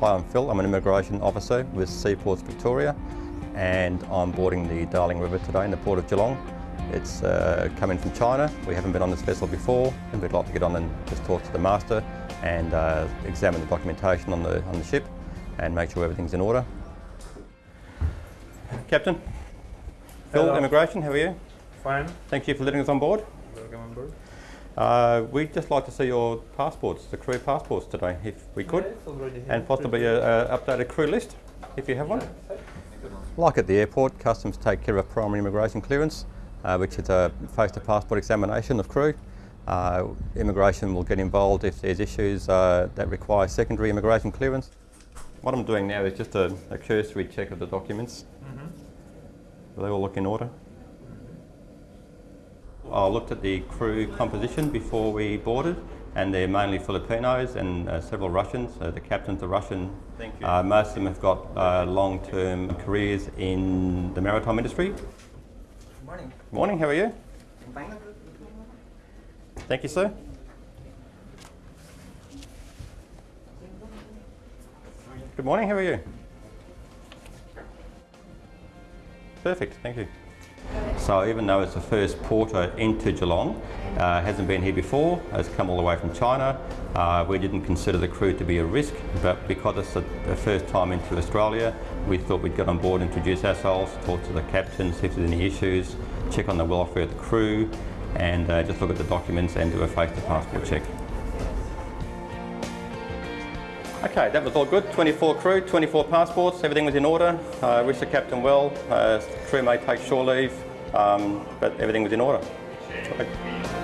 Hi, I'm Phil. I'm an immigration officer with Seaports Victoria and I'm boarding the Darling River today in the port of Geelong. It's uh, coming from China. We haven't been on this vessel before and we'd like to get on and just talk to the master and uh, examine the documentation on the, on the ship and make sure everything's in order. Captain, Phil, Hello. Immigration, how are you? Fine. Thank you for letting us on board. Welcome on board. Uh, we'd just like to see your passports, the crew passports today, if we could. Yeah, it's already here. And possibly a, a updated crew list, if you have one. Like at the airport, Customs take care of primary immigration clearance, uh, which is a face-to-passport examination of crew. Uh, immigration will get involved if there's issues uh, that require secondary immigration clearance. What I'm doing now is just a, a cursory check of the documents. Do they all look in order? I looked at the crew composition before we boarded, and they're mainly Filipinos and uh, several Russians. Uh, the captain's a Russian. Thank you. Uh, most of them have got uh, long-term careers in the maritime industry. Good Morning. Good Morning, how are you? I'm fine. Thank you, sir. Good morning, how are you? Perfect, thank you. So even though it's the first porter into Geelong, uh, hasn't been here before, has come all the way from China, uh, we didn't consider the crew to be a risk, but because it's the, first time into Australia, we thought we'd get on board, introduce ourselves, talk to the captain, see if there's any issues, check on the welfare of the crew, and uh, just look at the documents and do a face-to-passport check. Okay, that was all good. 24 crew, 24 passports, everything was in order. Uh, wish the captain well. Uh, crew may take shore leave, um, but everything was in order. Okay.